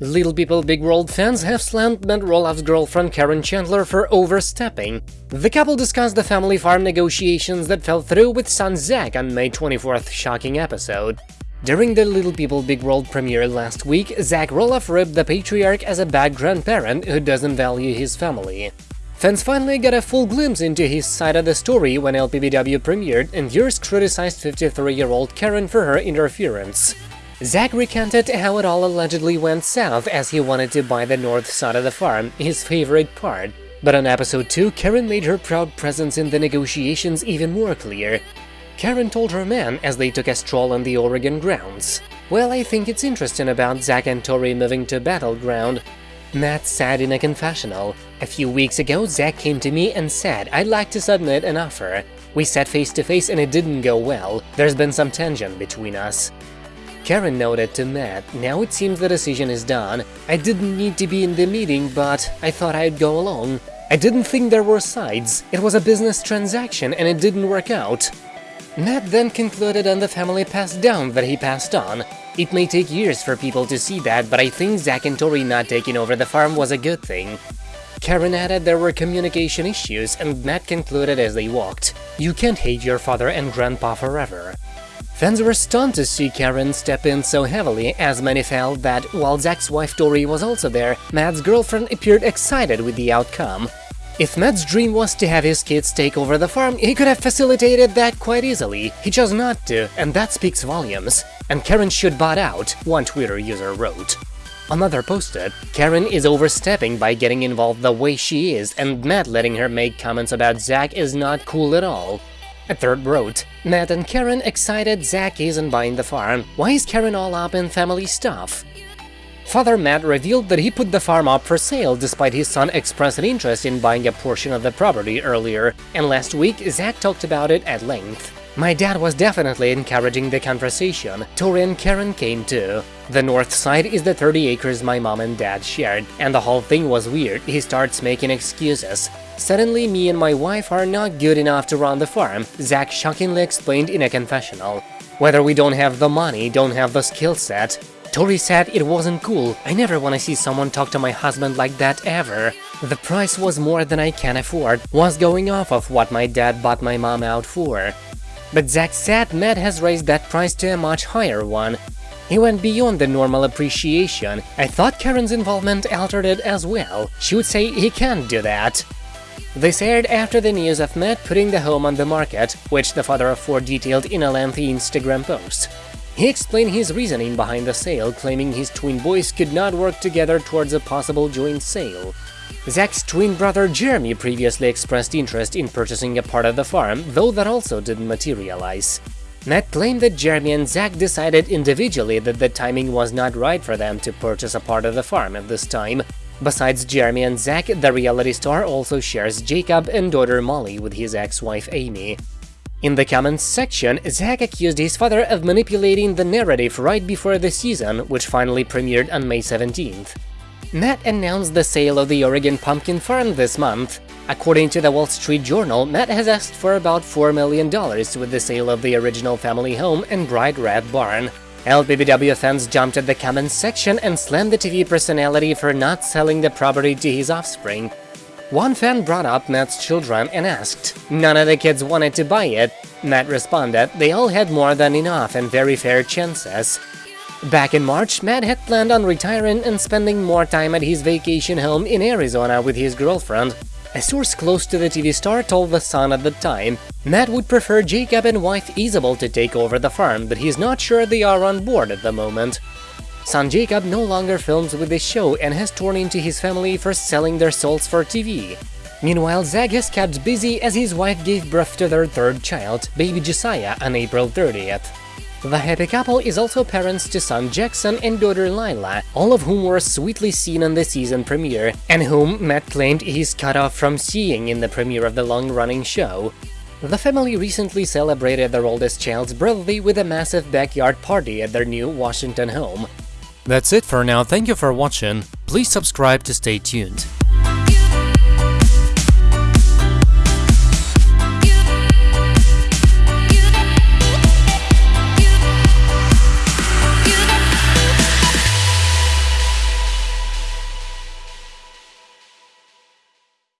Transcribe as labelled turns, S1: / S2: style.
S1: Little People Big World fans have slammed Matt Roloff's girlfriend Karen Chandler for overstepping. The couple discussed the family farm negotiations that fell through with son Zach on May 24th shocking episode. During the Little People Big World premiere last week, Zach Roloff ribbed the patriarch as a bad grandparent who doesn't value his family. Fans finally got a full glimpse into his side of the story when LPBW premiered, and viewers criticized 53-year-old Karen for her interference. Zach recanted how it all allegedly went south as he wanted to buy the north side of the farm, his favorite part. But on episode 2, Karen made her proud presence in the negotiations even more clear. Karen told her man as they took a stroll on the Oregon grounds. Well, I think it's interesting about Zach and Tori moving to Battle Ground. Matt said in a confessional. A few weeks ago, Zach came to me and said, I'd like to submit an offer. We sat face to face and it didn't go well. There's been some tension between us. Karen noted to Matt, now it seems the decision is done. I didn't need to be in the meeting, but I thought I'd go along. I didn't think there were sides. It was a business transaction and it didn't work out. Matt then concluded on the family passed down that he passed on. It may take years for people to see that, but I think Zach and Tori not taking over the farm was a good thing. Karen added there were communication issues, and Matt concluded as they walked, You can't hate your father and grandpa forever. Fans were stunned to see Karen step in so heavily, as many felt that, while Zach's wife Tori was also there, Matt's girlfriend appeared excited with the outcome. If Matt's dream was to have his kids take over the farm, he could have facilitated that quite easily, he chose not to, and that speaks volumes. And Karen should bot out, one Twitter user wrote. Another posted, Karen is overstepping by getting involved the way she is, and Matt letting her make comments about Zack is not cool at all. A third wrote, Matt and Karen excited Zach isn't buying the farm, why is Karen all up in family stuff? Father Matt revealed that he put the farm up for sale despite his son expressing interest in buying a portion of the property earlier, and last week Zach talked about it at length. My dad was definitely encouraging the conversation, Tori and Karen came too. The north side is the 30 acres my mom and dad shared, and the whole thing was weird, he starts making excuses. Suddenly, me and my wife are not good enough to run the farm, Zach shockingly explained in a confessional. Whether we don't have the money, don't have the skill set. Tori said it wasn't cool, I never wanna see someone talk to my husband like that ever. The price was more than I can afford, was going off of what my dad bought my mom out for. But Zach said Matt has raised that price to a much higher one. He went beyond the normal appreciation. I thought Karen's involvement altered it as well. She would say he can't do that. This aired after the news of Matt putting the home on the market, which the father of four detailed in a lengthy Instagram post. He explained his reasoning behind the sale, claiming his twin boys could not work together towards a possible joint sale. Zach's twin brother Jeremy previously expressed interest in purchasing a part of the farm, though that also didn't materialize. Matt claimed that Jeremy and Zach decided individually that the timing was not right for them to purchase a part of the farm at this time, Besides Jeremy and Zach, the reality star also shares Jacob and daughter Molly with his ex-wife Amy. In the comments section, Zach accused his father of manipulating the narrative right before the season, which finally premiered on May 17th. Matt announced the sale of the Oregon Pumpkin Farm this month. According to the Wall Street Journal, Matt has asked for about $4 million with the sale of the original family home and bright red barn. LPBW fans jumped at the comments section and slammed the TV personality for not selling the property to his offspring. One fan brought up Matt's children and asked, none of the kids wanted to buy it. Matt responded, they all had more than enough and very fair chances. Back in March, Matt had planned on retiring and spending more time at his vacation home in Arizona with his girlfriend. A source close to the TV star told The Sun at the time, Matt would prefer Jacob and wife Isabel to take over the farm, but he's not sure they are on board at the moment. Son Jacob no longer films with the show and has torn into his family for selling their souls for TV. Meanwhile, Zach has kept busy as his wife gave birth to their third child, baby Josiah, on April 30th. The happy couple is also parents to son Jackson and daughter Lilah, all of whom were sweetly seen in the season premiere, and whom Matt claimed he's cut off from seeing in the premiere of the long-running show. The family recently celebrated their oldest child's birthday with a massive backyard party at their new Washington home.
S2: That's it for now, thank you for watching, please subscribe to stay tuned.